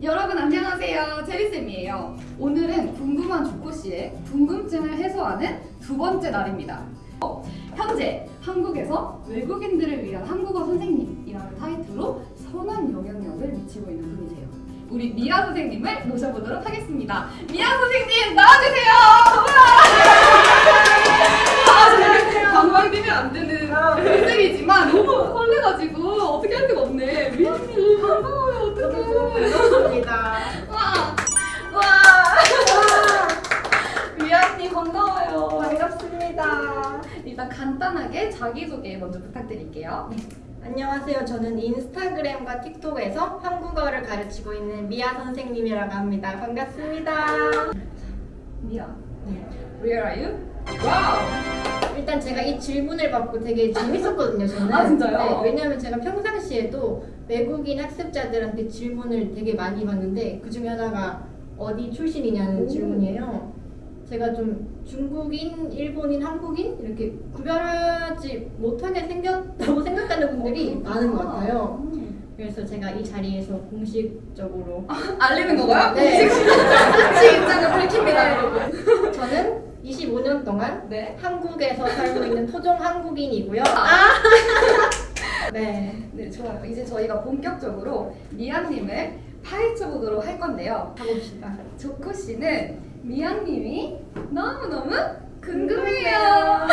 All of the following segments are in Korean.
여러분 안녕하세요. 제리쌤이에요. 오늘은 궁금한 조코씨의 궁금증을 해소하는 두 번째 날입니다. 어, 현재 한국에서 외국인들을 위한 한국어 선생님이라는 타이틀로 선한 영향력을 미치고 있는 분이세요. 우리 미아 선생님을 모셔보도록 하겠습니다. 미아 선생님 나와주세요. 아, 방방 뛰면 안 되는 컨셉이지만 반갑습니다. 와! 와! 미아님 반가워요. 반갑습니다. 일단 간단하게 자기소개 먼저 부탁드릴게요. 안녕하세요. 저는 인스타그램과 틱톡에서 한국어를 가르치고 있는 미아 선생님이라고 합니다. 반갑습니다. 미아, 네. where are you? 와우! 일단 제가 이 질문을 받고 되게 재밌었거든요. 저는. 아, 진짜요? 네, 왜냐하면 제가 평상시에도 외국인 학습자들한테 질문을 되게 많이 받는데 그 중에 하나가 어디 출신이냐는 오. 질문이에요. 제가 좀 중국인, 일본인, 한국인 이렇게 구별하지 못하게 생겼다고 생각하는 분들이 많은 것 같아요. 음. 그래서 제가 이 자리에서 공식적으로 알리는 건가요? 네. 공식 입장을 밝힙니다, 여러분. 저는 25년 동안 네. 한국에서 살고 있는 토종 한국인이고요. 네, 네, 좋아요. 이제 저희가 본격적으로 미아님을 파헤쳐 보도록 할 건데요. 가봅시다. 조코 씨는 미아님이 너무너무 궁금해요.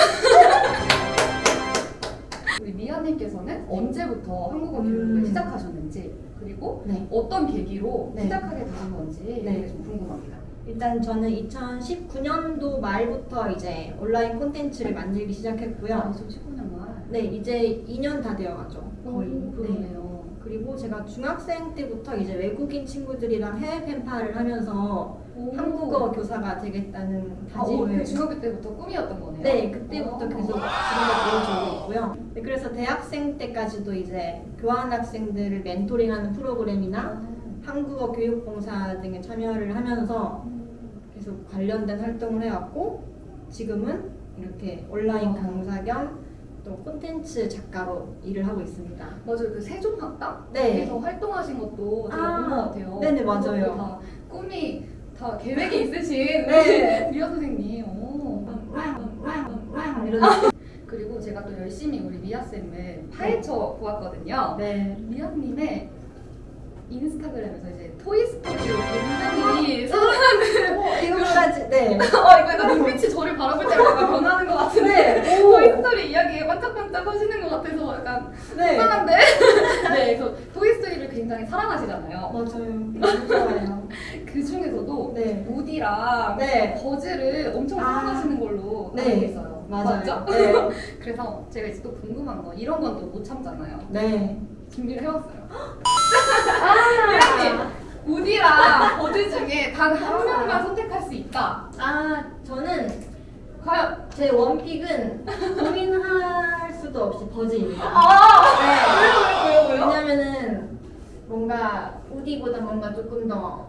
우리 미아님께서는 언제부터 한국어 교육을 음. 시작하셨는지 그리고 네. 어떤 계기로 네. 시작하게 되신 건지 네. 좀 궁금합니다. 일단 저는 2019년도 말부터 이제 온라인 콘텐츠를 만들기 시작했고요. 2019년 말. 네, 이제 2년 다 되어가죠. 거의. 오, 네. 그러네요. 그리고 제가 중학생 때부터 이제 외국인 친구들이랑 해외 펜파를 하면서 한국어 교사가 되겠다는 아, 오, 다짐을 그 중학교 때부터 꿈이었던 거네요. 네, 그때부터 오. 계속 지금까지 이어지고 있고요. 네, 그래서 대학생 때까지도 이제 교환 학생들을 멘토링하는 프로그램이나 아. 한국어 교육봉사 등에 참여를 하면서 계속 관련된 활동을 해왔고 지금은 이렇게 온라인 어. 강사 겸또 콘텐츠 작가로 일을 하고 있습니다. 맞아요. 그 세종학당 네. 에서 활동하신 것도 제가 아, 본것 같아요. 네네, 맞아요. 꿈이 다 계획이 있으신 네. 미아 선생님. 오. 이런 그리고 제가 또 열심히 우리 미아 쌤을 파헤쳐 보았거든요. 네. 미아님의 인스타그램에서 이제 토이스토리를 굉장히 사랑하는 어, 이거까지 네. 어 이거 약간 눈빛이 저를 바라볼 때마다 변하는 것 같은데 네. 오. 토이스토리 이야기에 반짝반짝 하시는 것 같아서 약간 네. 이상한데? 네, 그래서 토이스토리를 굉장히 사랑하시잖아요. 맞아요. 좋아요. 그 중에서도 네. 우디랑 네. 버즈를 엄청 아. 사랑하시는 걸로 네. 알고 있어요. 맞아요. 맞죠? 네. 그래서 제가 이제 또 궁금한 거 이런 건 또 못 참잖아요. 네. 준비를 해왔어요. 아, 우디랑 버즈 중에 단 한 명만 선택할 수 있다. 아 저는 과연? 제 원픽은 고민할 수도 없이 버즈입니다. 아! 네. 왜요, 왜요, 왜요? 왜냐면은 뭔가 우디보다 뭔가 조금 더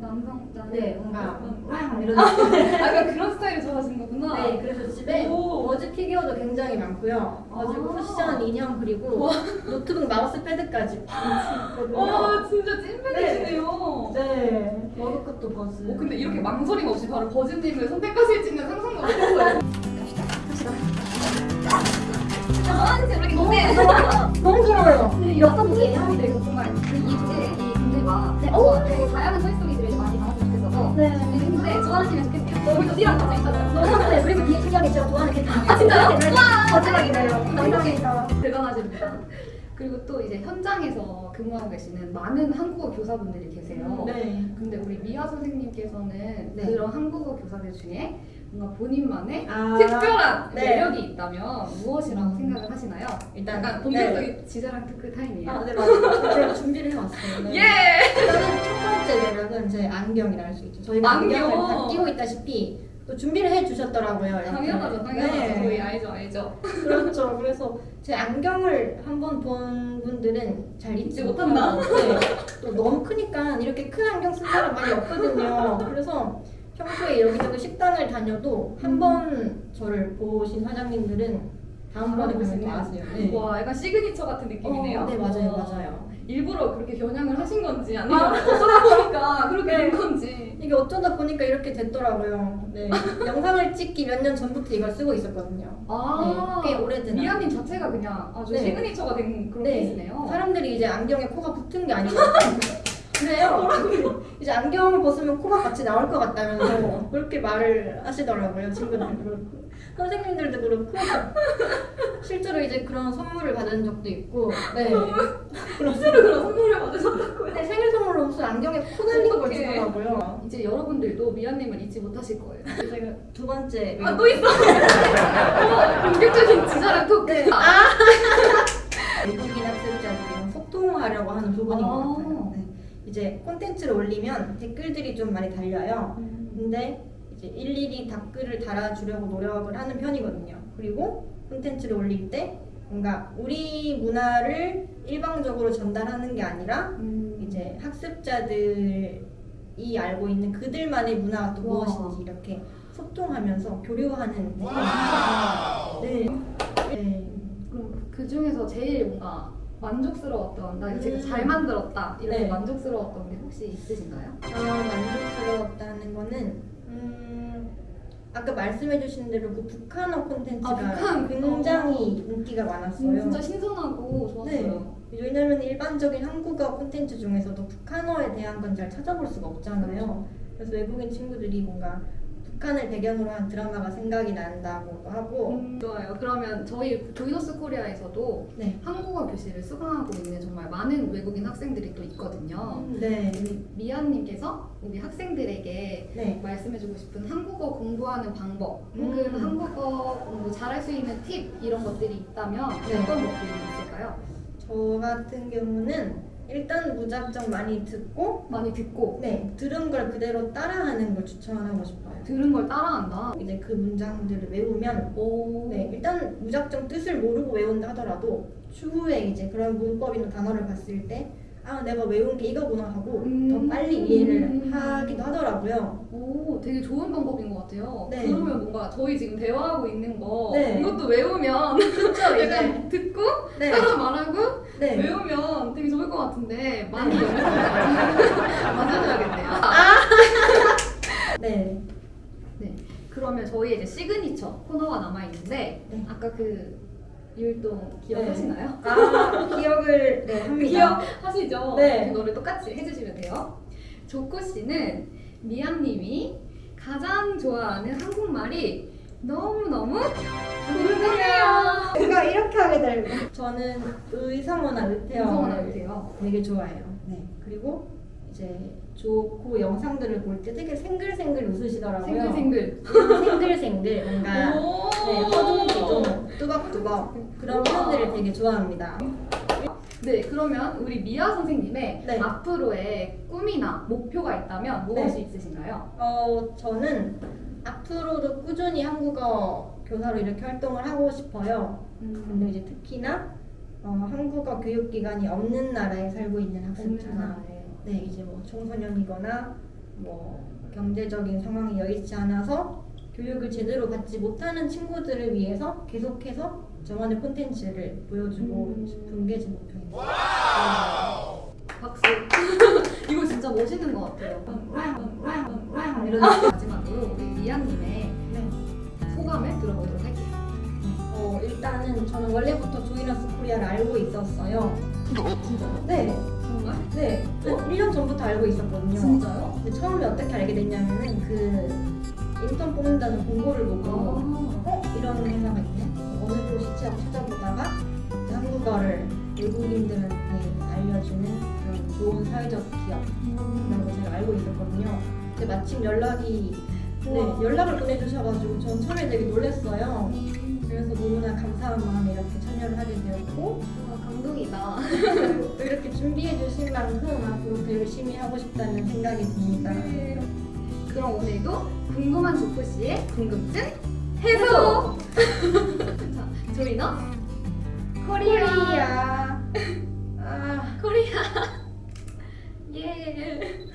남성적. 네, 뭔가 음. 왕 이런 느낌. 약간 그런 스타일을 좋아하시는 거구나. 네, 그래서 집에 오. 버즈 피규어도 굉장히 많고요. 버즈 아. 쿠션 인형 그리고 노트북 마우스 패드까지. 와, 진짜 찐팬이시네요. 네, 머그컵도 버즈. 어, 근데 이렇게 망설임 없이 바로 버즈님을 선택하실지는 상상도 못했어요. 아, 진짜 이렇게 근데 너무 좋아요. 분이에요? 네, 정말 이 주제, 이 문제가 네. 어, 되게 다양한 네. 근데 좋아하시면 좋겠네요. 우리 우디랑 같이 있잖아요. 너무 네 그리고 뒤에 신경이 제가 좋아하는 게 다. 아, 진짜요? 와, 거짓말이네요. 감사합니다. 대단하십니다. 그리고 또 이제 현장에서 근무하고 계시는 많은 한국어 교사분들이 계세요. 네. 근데 우리 미아 선생님께서는 네. 그런 한국어 교사들 중에 뭔가 본인만의 아, 특별한 네. 매력이 있다면 무엇이라고 음. 생각을 하시나요? 일단 약간 본격적인 지자랑 특크 타임이에요. 아, 네, 맞아요. 제가 준비를 해왔어요. 네. 예! 일단은 첫 번째 매력은 제 안경이라 할 수 있죠. 저희가 안경. 안경 을 다 끼고 있다시피 또 준비를 해주셨더라고요. 당연하죠, 당연하죠. 네. 저희 알죠, 알죠. 그렇죠. 그래서 제 안경을 한번 본 분들은 잘 잊지. 못한다. 네. 또 너무 크니까 이렇게 큰 안경 쓴 사람 많이 없거든요. 그래서 평소에 여기저기 식당을 다녀도 한번 저를 보신 사장님들은 다음번에 보면 더 알아보시네요. 아세요. 네. 와, 약간 시그니처 같은 느낌이네요. 어, 네 맞아요 와. 맞아요. 일부러 그렇게 겨냥을 하신 건지 아니면 어쩌다 보니까 그렇게 된 건지. 이게 어쩌다 보니까 이렇게 됐더라고요. 네. 영상을 찍기 몇 년 전부터 이걸 쓰고 있었거든요. 아, 네, 꽤 오래된 미아님 자체가 그냥 아주 네. signature가 된 그런 네. 케이스네요. 사람들이 이제 안경에 코가 붙은 게 아니고 그래요. 이제 안경을 벗으면 코가 같이 나올 것 같다면서 그렇게 말을 하시더라고요. 친구들도 그렇고 선생님들도 그렇고 실제로 이제 그런 선물을 받은 적도 있고 네. 실제로 그런 선물을 받으셨다고요? 네, 생일 선물로 무슨 안경에 코 달린 걸. 주더라고요. 이제 여러분들도 미아님을 잊지 못하실 거예요. 제가 두 번째 아, 또 있어? 어, 본격적인 지사랑 토크. 네. 아, 외국인 학습자들이랑 소통하려고 하는 부분인 것 아. 같아요. 네. 이제 콘텐츠를 올리면 댓글들이 좀 많이 달려요. 근데 이제 일일이 댓글을 달아주려고 노력을 하는 편이거든요. 그리고 콘텐츠를 올릴 때 뭔가 우리 문화를 일방적으로 전달하는 게 아니라 음, 이제 학습자들이 알고 있는 그들만의 문화가 또 와. 무엇인지 이렇게 소통하면서 교류하는 네. 네. 그럼 그 중에서 제일 뭔가 만족스러웠던 나 이거 음. 잘 만들었다 이렇게 네. 만족스러웠던 게 혹시 있으신가요? 아, 만족스러웠다는 거는 음, 아까 말씀해주신 대로 그 북한어 콘텐츠가 아, 북한 굉장히 인기가 많았어요. 음, 진짜 신선하고 좋았어요. 왜냐면 일반적인 한국어 콘텐츠 중에서도 북한어에 대한 건 잘 찾아볼 수가 없잖아요. 그래서 외국인 친구들이 뭔가 북한을 배경으로 한 드라마가 생각이 난다고 하고 음, 좋아요. 그러면 저희 조이너스 코리아에서도 네. 한국어 교실을 수강하고 있는 정말 많은 외국인 학생들이 또 있거든요. 네. 우리 미아님께서 우리 학생들에게 네. 말씀해주고 싶은 한국어 공부하는 방법 혹은 음. 한국어 공부 잘할 수 있는 팁 이런 것들이 있다면 네. 어떤 것들이 있을까요? 저 같은 경우는 일단 무작정 많이 듣고 많이 듣고 네 들은 걸 그대로 따라하는 걸 추천하고 싶어요. 들은 걸 따라한다. 이제 그 문장들을 외우면 오. 네 일단 무작정 뜻을 모르고 외운다 하더라도 추후에 이제 그런 문법이나 단어를 봤을 때 아 내가 외운 게 이거구나 하고 음. 더 빨리 이해를 하기도 하더라고요. 오, 되게 좋은 방법인 것 같아요. 네. 그러면 뭔가 저희 지금 대화하고 있는 거 네. 이것도 외우면 그렇죠 약간 듣고 네 따라 말하고 네. 외우면 되게 좋을 것 같은데 많이 연습을 맞아줘야겠네요. 네. 그러면 저희 이제 시그니처 코너가 남아 있는데 네. 아까 그 율동 기억하시나요? 아 기억을 네 합니다. 기억하시죠? 네. 그거를 똑같이 해주시면 돼요. 조코 씨는 미안님이 가장 좋아하는 한국말이 너무 너무 궁금해요. 제가 이렇게 하게 되고 저는 의성어나 의태어 무서운 아이세요. 되게 좋아해요. 네. 그리고 이제 좋고 영상들을 볼 때 되게 생글생글 웃으시더라고요. 생글생글. 생글생글 뭔가 오. 네, 허둥지둥 뚜벅뚜벅 그런 표현들을 되게 좋아합니다. 네, 그러면 우리 미아 선생님의 네. 앞으로의 꿈이나 목표가 있다면 무엇이 있으신가요? 어 저는 앞으로도 꾸준히 한국어 교사로 이렇게 활동을 하고 싶어요. 근데 이제 특히나 어, 한국어 교육기관이 없는 나라에 살고 있는 학습자나 네 이제 뭐 청소년이거나 뭐 경제적인 상황이 여의치 않아서 교육을 제대로 받지 못하는 친구들을 위해서 계속해서 저만의 콘텐츠를 보여주고 음. 싶은 게 제 목표입니다. 박수. 이거 진짜 멋있는 것 같아요. 이런 마지막으로 우리 미아님의 네. 소감을 들어보도록 할게요. 어, 일단은 저는 원래부터 조이너스 코리아를 알고 있었어요. 진짜요? 네? 네. 한 1년 전부터 알고 있었거든요. 진짜요? 근데 처음에 어떻게 알게 됐냐면은 그 인턴 뽑는다는 공고를 보고 아. 어? 이런 회사가 있네? 어느 곳이 취업 찾아보다가 한국어를 외국인들한테 알려주는 그런 좋은 사회적 기업이라고 제가 알고 있었거든요. 근데 마침 연락이 네. 연락을 보내주셔가지고 전 처음에 되게 놀랐어요. 그래서 너무나 감사한 마음에 이렇게 참여를 하게 되었고 아, 감동이다. 또 이렇게 준비해 주신 만큼 앞으로 더 열심히 하고 싶다는 생각이 듭니다. 그럼 오늘도 궁금한 조코 씨의 궁금증 해소. 자, 조이너 코리아. 코리아. 아. 코리아. 예.